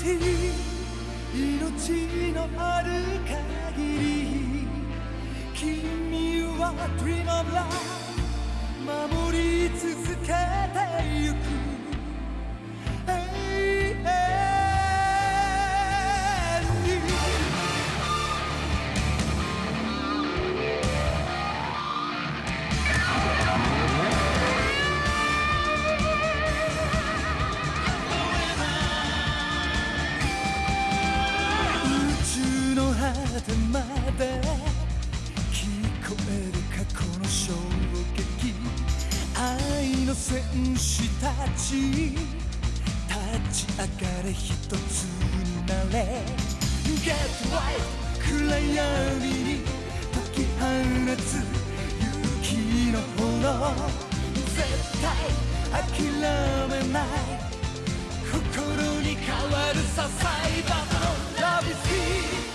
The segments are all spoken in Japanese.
しい命のある限り君は Dream of Love 守り続けてゆく果てまで聞こえる過去の衝撃愛の戦士たち。立ち。上がれ一つになれ Get right 暗闇に解き放つ勇気の炎絶対諦めない心に変わるさサイバーの Love is here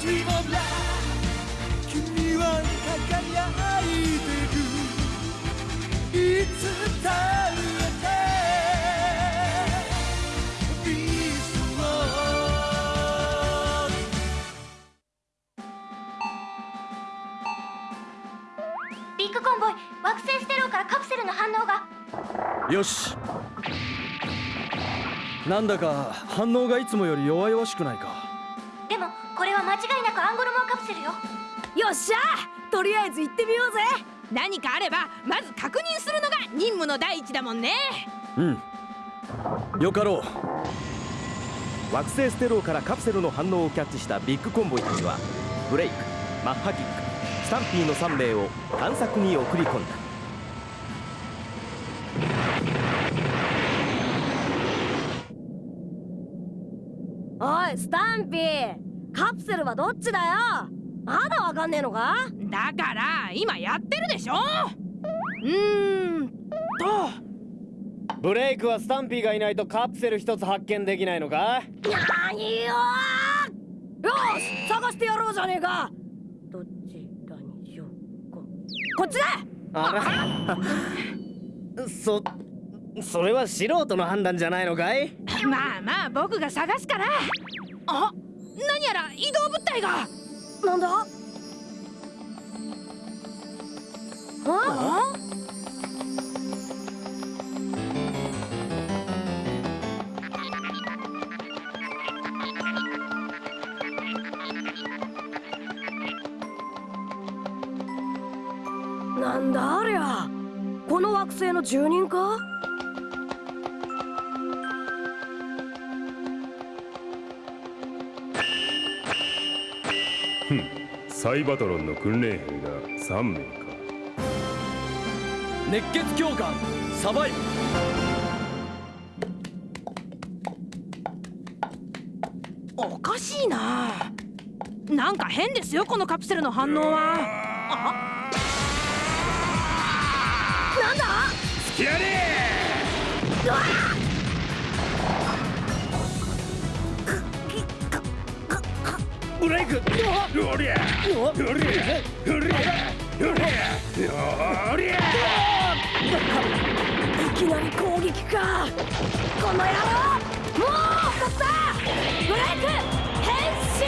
Dream of Love 君は輝いてるいつだってビーストビッグコンボイ惑星ステローからカプセルの反応が。よし。なんだか反応がいつもより弱々しくないか。アンゴルモアカプセルよ。よっしゃ。とりあえず行ってみようぜ。何かあればまず確認するのが任務の第一だもんね。うん。よかろう。惑星ステローからカプセルの反応をキャッチしたビッグコンボイたちはブレイクマッハキックスタンピーの3名を探索に送り込んだ。おいスタンピー。カプセルはどっちだよ？まだわかんねえのか？だから今やってるでしょ？うーん。と。ブレイクはスタンピーがいないとカプセル一つ発見できないのか？なによーよし探してやろうじゃねえか。どちらにしようかこっちだ！あら。そそれは素人の判断じゃないのかい？まあまあ僕が探すから。あ何やら移動物体がなんだ？あ？なんだありゃ？この惑星の住人か？サイバトロンの訓練兵が3名か。熱血教官サバイブおかしいな。なんか変ですよこのカプセルの反応は。あなんだ？つきやれうわブレイク。おりゃおりゃおりゃおりゃおりゃいきなり攻撃か。この野郎。もう2つだブレイク。変身。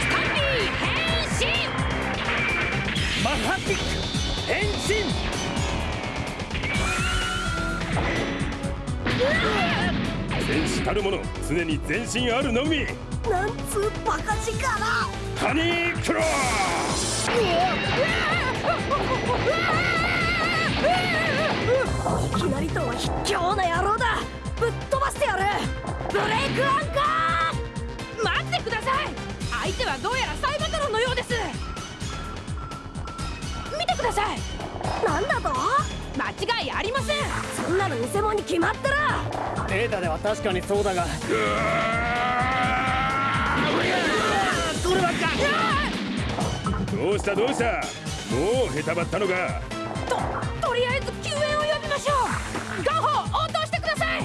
スタンピー変身。マッハキック。変身。戦士たるもの常に全身あるのみなんつうバカ力。ハニークロいきなりとは卑怯な野郎だ。ぶっ飛ばしてやる。ブレイクアンカー。待ってください。相手はどうやらサイバトロンのようです。見てください。なんだと間違いありません。そんなの偽物に決まってる。データでは確かにそうだがこればっかどうした？どうした？もうへたばったのか。ととりあえず救援を呼びましょう。ガホ応答してください。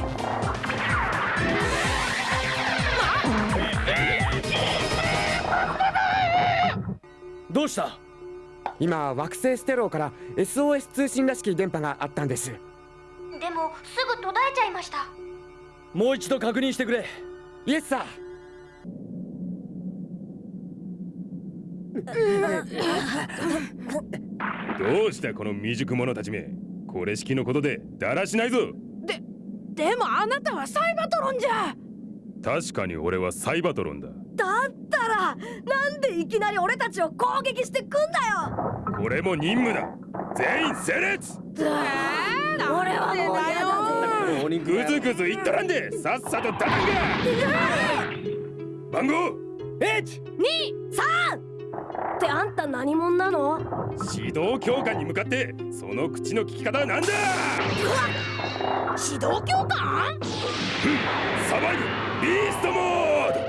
どうした？今惑星ステローから SOS 通信らしき電波があったんです。でもすぐ途絶えちゃいました。もう一度確認してくれ。イエスさどうしたこの未熟者たちめ。これ式のことでだらしないぞ。でもあなたはサイバトロンじゃ。確かに俺はサイバトロンだ。だったらなんでいきなり俺たちを攻撃してくんだよ。これも任務だ。全員整列。俺はもう嫌だぜ。ぐずぐず言っとらんで。さっさとダダンが番号! H! ってあんた何者なの？指導教官に向かってその口の利き方はなんだ指導教官？サバイブ。ビーストモード。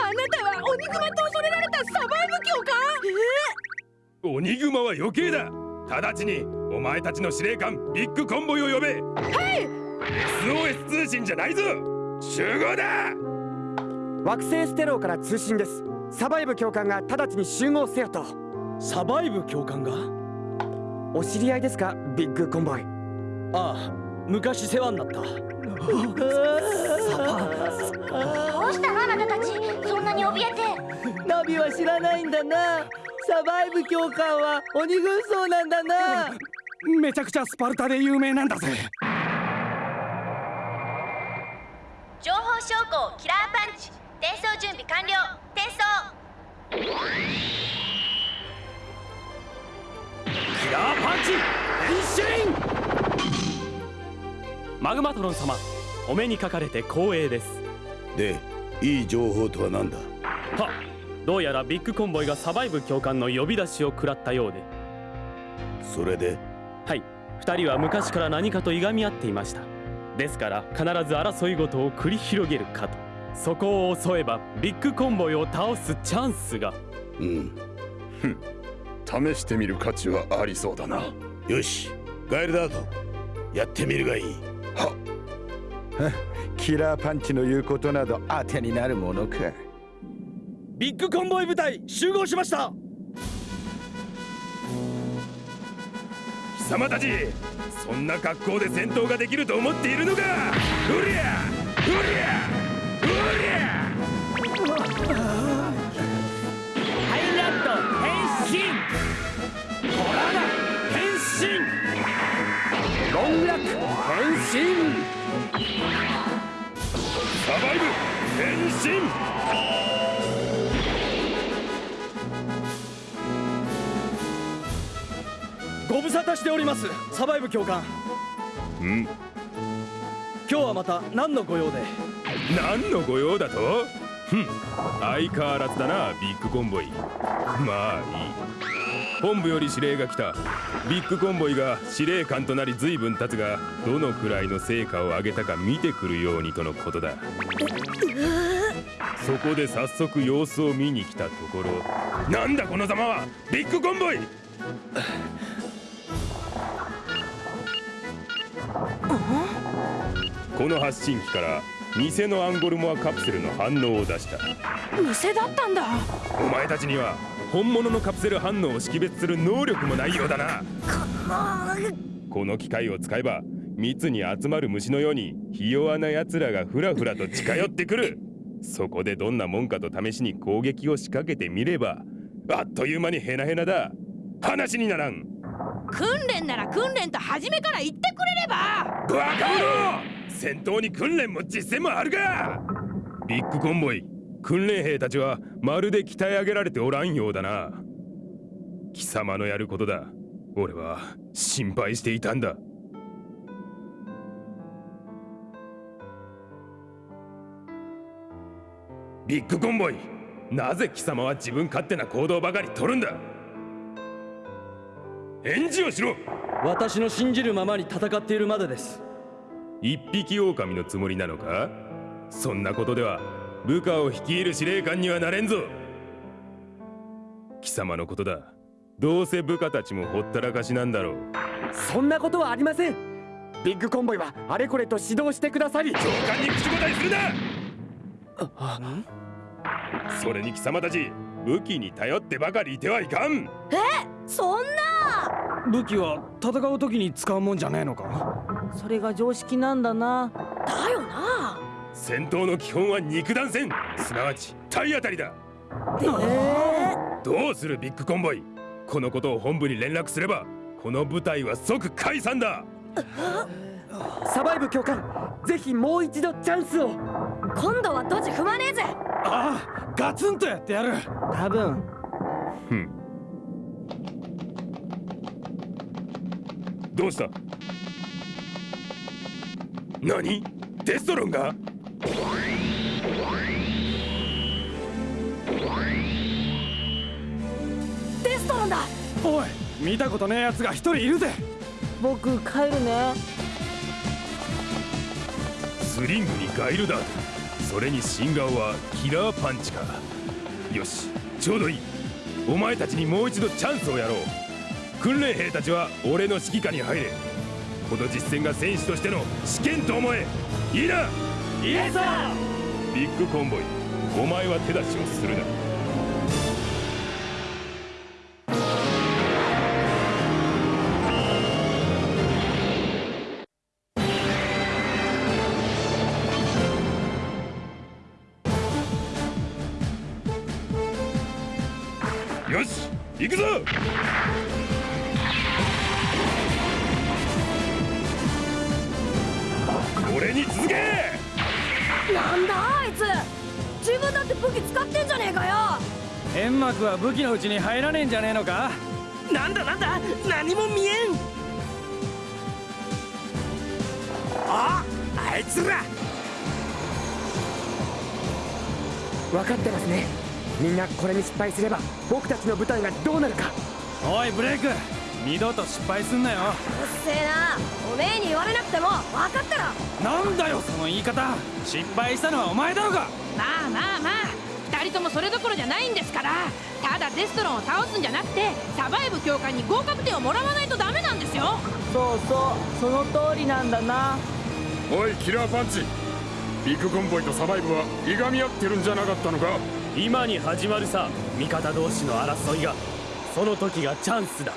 あなたは鬼熊と恐れられたサバイブ教官？鬼グマは余計だ。直ちにお前たちの司令官ビッグコンボイを呼べ。はい！SOS 通信じゃないぞ。集合だ！惑星ステローから通信ですサバイブ教官が直ちに集合せよと。サバイブ教官が？お知り合いですか？ビッグコンボイああ昔世話になった。どうしたのあなたたち？そんなに怯えて。ナビは知らないんだな。サバイブ教官は鬼軍曹なんだな。めちゃくちゃスパルタで有名なんだぜ。情報証拠キラーパンチ転送準備完了。転送。キラーパンチ変身！マグマトロン様お目にかかれて光栄です。でいい情報とは何だ？はどうやらビッグコンボイがサバイブ教官の呼び出しを食らったようで。それで？はい。二人は昔から何かといがみ合っていました。ですから必ず争い事を繰り広げるかとそこを襲えばビッグコンボイを倒すチャンスが。うん。試してみる価値はありそうだな。よし。ガエルダードやってみるがいい。は。キラーパンチの言うことなど当てになるものか。ビッグコンボイ部隊集合しました。貴様たちそんな格好で戦闘ができると思っているのか。うりゃうりゃご無沙汰しておりますサバイブ教官ん今日はまた何の御用で何の御用だと？ふん相変わらずだなビッグコンボイ。まあいい。本部より指令が来た。ビッグコンボイが司令官となり随分経つがどのくらいの成果を上げたか見てくるようにとのことだ。そこで早速様子を見に来たところ。なんだこのざまは？ビッグコンボイ！この発信機から偽のアンゴルモアカプセルの反応を出した。偽だったんだ。お前たちには本物のカプセル反応を識別する能力もないようだな。この機械を使えば密に集まる虫のようにひ弱な奴らがふらふらと近寄ってくる。そこでどんなもんかと試しに攻撃を仕掛けてみればあっという間にヘナヘナだ。話にならん。訓練なら訓練と初めから言ってくれれば。バカ者戦闘に訓練も実践もあるか！ビッグコンボイ訓練兵たちはまるで鍛え上げられておらんようだな。貴様のやることだ。俺は心配していたんだ。ビッグコンボイなぜ貴様は自分勝手な行動ばかり取るんだ？返事をしろ！私の信じるままに戦っているまでです。一匹狼のつもりなのか？そんなことでは部下を率いる司令官にはなれんぞ。貴様のことだ。どうせ部下たちもほったらかしなんだろう。そんなことはありません。ビッグコンボイはあれこれと指導してくださり。長官に口答えするな！それに貴様たち武器に頼ってばかりいてはいかん。え？そんな！武器は戦う時に使うもんじゃねえのか？それが常識なんだな。だよな。戦闘の基本は肉弾戦。すなわち体当たりだ。えー、どうするビッグコンボイ？このことを本部に連絡すればこの部隊は即解散だ。サバイブ教官ぜひもう一度チャンスを。今度はドジ踏まねえぜ。ああガツンとやってやる。多分。ふん。どうした？何？デストロンが？デストロンだ！おい見たことねえやつが一人いるぜ。僕帰るね。スリングにガイルダートそれに新顔はキラーパンチか。よしちょうどいい。お前たちにもう一度チャンスをやろう。訓練兵たちは俺の指揮下に入れこの実戦が戦士としての試験と思え。いいな！イエスだ！ビッグコンボイお前は手出しをするな俺に続け!なんだあいつ!自分だって武器使ってんじゃねえかよ!煙幕は武器のうちに入らねえんじゃねえのか?なんだなんだ!何も見えん!あ!あいつら!分かってますね。みんなこれに失敗すれば僕たちの部隊がどうなるか。おいブレイク二度と失敗すんなよ。うっせえな。おめえに言われなくても分かったらなんだよその言い方。失敗したのはお前だろが。まあまあまあ。2人ともそれどころじゃないんですから。ただデストロンを倒すんじゃなくてサバイブ教官に合格点をもらわないとダメなんですよ。そうそうその通りなんだな。おいキラーパンチ。ビッグコンボイとサバイブはいがみ合ってるんじゃなかったのか。今に始まるさ味方同士の争いが。その時がチャンスだ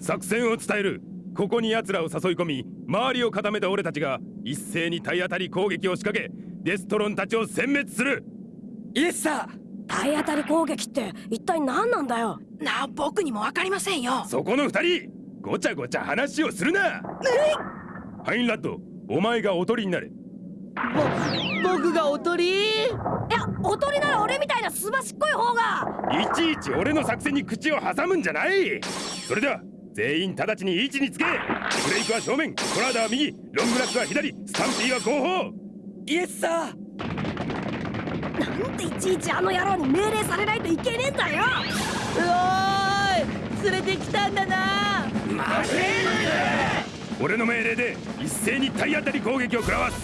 作戦を伝える。ここに奴らを誘い込み周りを固めた俺たちが一斉に体当たり攻撃を仕掛けデストロンたちを殲滅する。イエスさ体当たり攻撃って一体何なんだよ？なあ僕にも分かりませんよ。そこの二人ごちゃごちゃ話をするな！ハインラッドお前がおとりになれ。ぼ僕がおとり？いやおとりなら俺みたいなすばしっこい方が。いちいち俺の作戦に口を挟むんじゃない。それでは全員直ちに位置につけ。ブレイクは正面。コラーダは右。ロングラックは左。スタンピーは後方。イエスさなんでいちいちあの野郎に命令されないといけねえんだよ。うおーい。連れてきたんだな。俺の命令で一斉に体当たり攻撃を食らわす。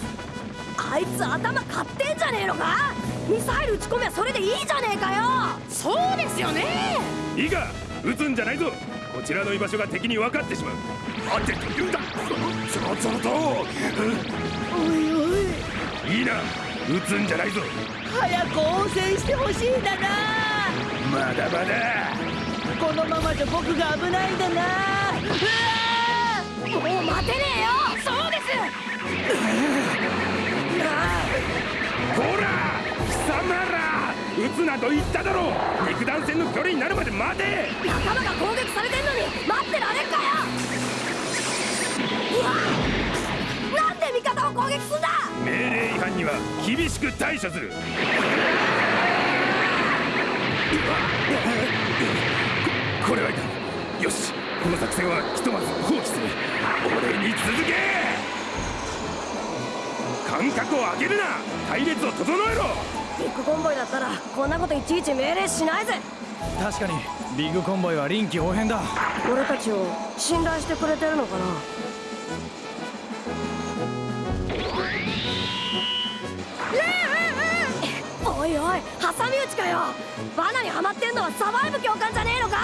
あいつ頭買ってんじゃねえのか。ミサイル撃ち込めばそれでいいじゃねえかよ。そうですよねいいか。撃つんじゃないぞ。こちらの居場所が敵に分かってしまう。待ってと言うんだ。とおいおい。いいな。撃つんじゃないぞ。早く応戦してほしいんだな。まだまだ。このままじゃ僕が危ないんだな。うわもう待てねえよ。そうです。こら貴様ら撃つなと言っただろう。肉弾戦の距離になるまで待て。仲間が攻撃されてんのに待ってられんかよ。うわなんで味方を攻撃すんだ。命令違反には厳しく対処する。ここれはいかん。よしこの作戦はひとまず放棄する。俺に続け。間隔を空けるな。隊列を整えろビッグコンボイだったらこんなこといちいち命令しないぜ。確かにビッグコンボイは臨機応変だ。俺たちを信頼してくれてるのかな。おいおい挟み撃ちかよ。罠にはまってんのはサバイブ教官じゃねえのか。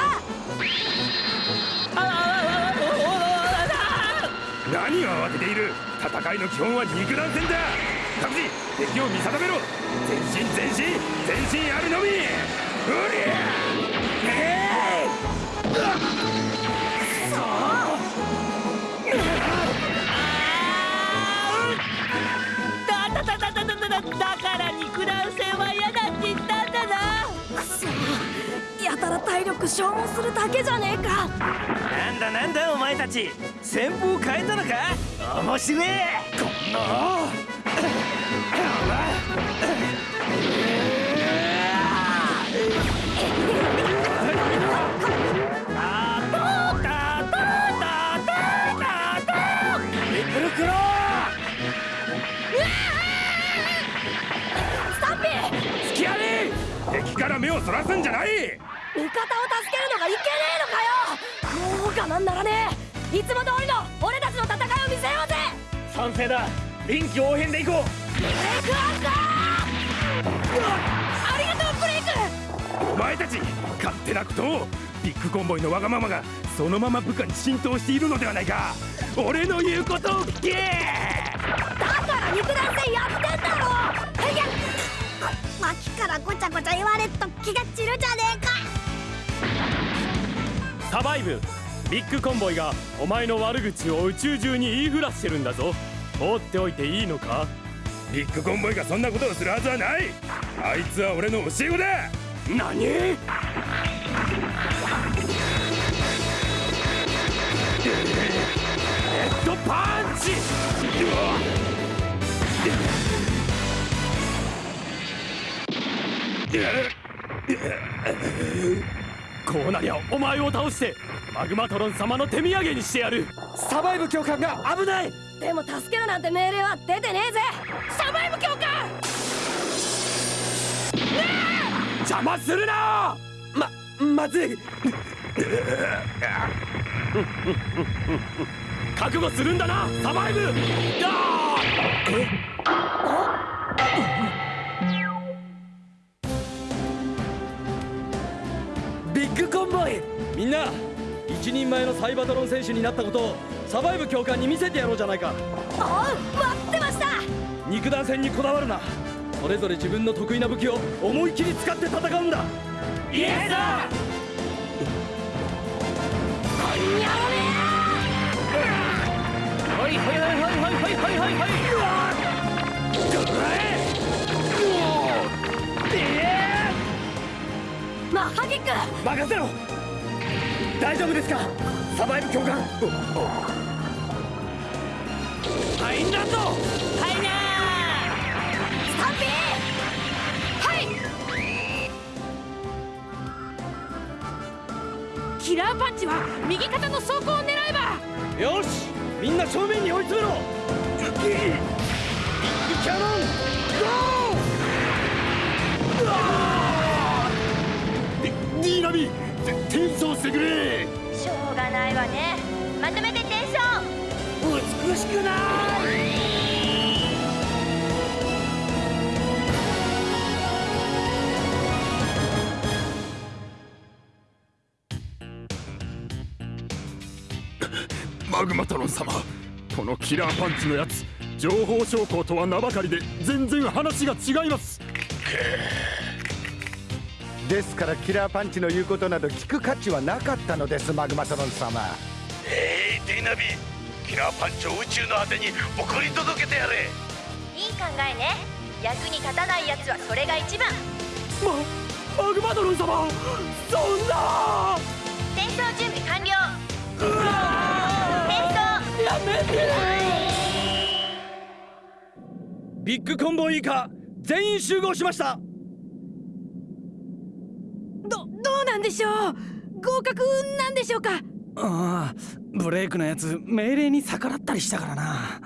何を慌てている戦いの基本は肉弾戦だ各自敵を見定めろ。前進前進前進あるのみ。だだだだだだだだから肉弾戦は嫌だって言ったんだな。くそやたら体力消耗するだけじゃねえか。なんだなんだお前たち。戦法変えたのか？面白え。こんな敵から目をそらすんじゃない。味方を助けるのがいけねえのかよ。もう我慢ならねえ。いつも通りの俺たちの戦いを見せようぜ。賛成だ。臨機応変でいこう。ブレイクアウトありがとうブレイク。お前たち勝手なことをビッグコンボイのわがままがそのまま部下に浸透しているのではないか。俺の言うことを聞け。だから肉弾戦やってんだろ。いや脇からごちゃごちゃ言われっと気が散るじゃねえか。サバイブ。ビッグコンボイがお前の悪口を宇宙中に言いふらしてるんだぞ放っておいていいのか？ビッグコンボイがそんなことをするはずはない。あいつは俺の教え子だ。何？ヘッドパンチ！こうなりゃお前を倒してマグマトロン様の手土産にしてやる。サバイブ教官が危ないでも助けるなんて命令は出てねえぜ。サバイブ教官邪魔するな！ままずい。覚悟するんだな！サバイブ！あ？ビッグコンボイ！みんな！一人前のサイバトロン選手になったことをサバイブ教官に見せてやろうじゃないか。おう待ってました。肉弾戦にこだわるな。それぞれ自分の得意な武器を思い切り使って戦うんだ。イエスだほいほいほいほいほいほいほいほい。ほいマッハキック任せろ大丈夫ですか？サバイブ教官。ハインランドハイナースタンピー！はい！キラーパンチは右肩の走行を狙えば！よし！みんな正面に追い詰めろ！ビッグキャノンゴー！ディーナビ転送してくれ。しょうがないわね。まとめて転送。美しくない。マグマトロン様このキラーパンチのやつ情報証拠とは名ばかりで全然話が違いますですからキラーパンチの言うことなど聞く価値はなかったのですマグマトロン様。えいディナビキラーパンチを宇宙の果てに送り届けてやれ。いい考えね。役に立たないやつはそれが一番。ママグマトロン様そんな。転送準備完了。転送やめて。ビッグコンボイ以下全員集合しましたどどうなんでしょう。合格なんでしょうか。ああブレイクのやつ命令に逆らったりしたからな。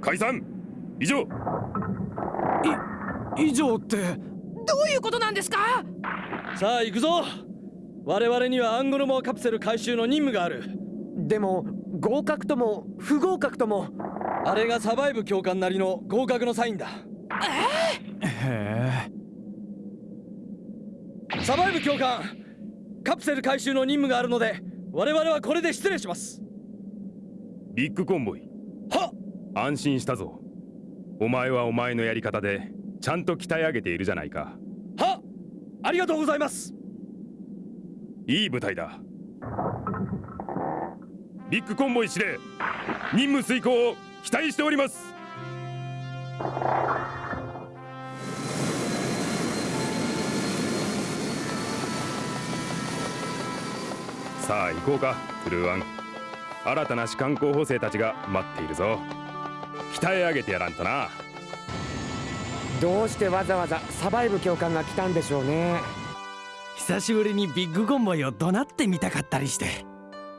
解散。以上。以上ってどういうことなんですか。さあ行くぞ。我々にはアンゴルモアカプセル回収の任務がある。でも合格とも不合格とも。あれがサバイブ教官なりの合格のサインだ。えへえサバイブ教官カプセル回収の任務があるので我々はこれで失礼します。ビッグコンボイ。は安心したぞ。お前はお前のやり方でちゃんと鍛え上げているじゃないか。はありがとうございます。いい部隊だビッグコンボイ司令任務遂行を期待しております。さあ行こうかトゥルーワン。新たな士官候補生たちが待っているぞ。鍛え上げてやらんとな。どうしてわざわざサバイブ教官が来たんでしょうね。久しぶりにビッグコンボイを怒鳴ってみたかったりして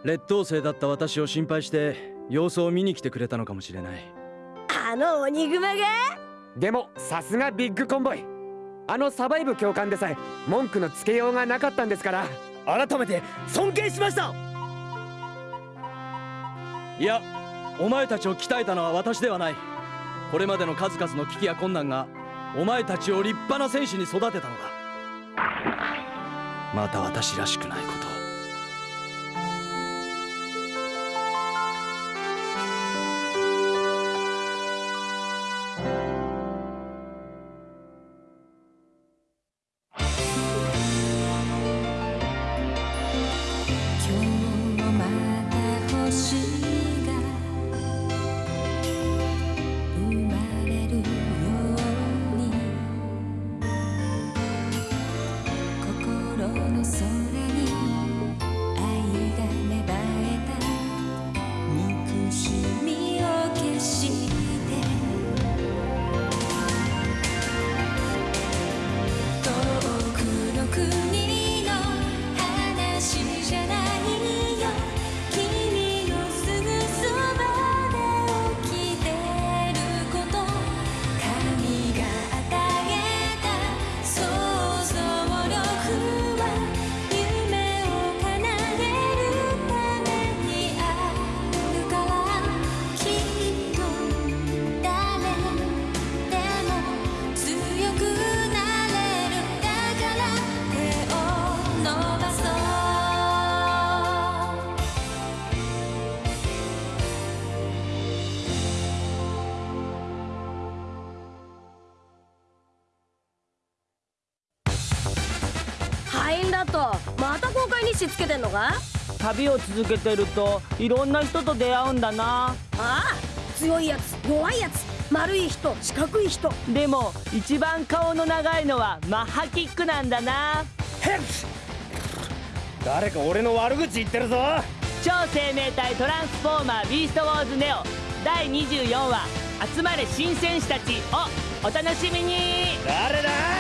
劣等生だった私を心配して様子を見に来てくれたのかもしれない。あの鬼グマが？でもさすがビッグコンボイ。あのサバイブ教官でさえ文句のつけようがなかったんですから。改めて尊敬しました！いやお前たちを鍛えたのは私ではない。これまでの数々の危機や困難がお前たちを立派な戦士に育てたのだ。また私らしくないことた公開日誌つけてんのか？旅を続けてるといろんな人と出会うんだな。ああ強いやつ弱いやつ丸い人四角い人。でも一番顔の長いのはマッハキックなんだな。誰か俺の悪口言ってるぞ。超生命体トランスフォーマービーストウォーズネオ。第24話集まれ新戦士たちをお楽しみに。だ？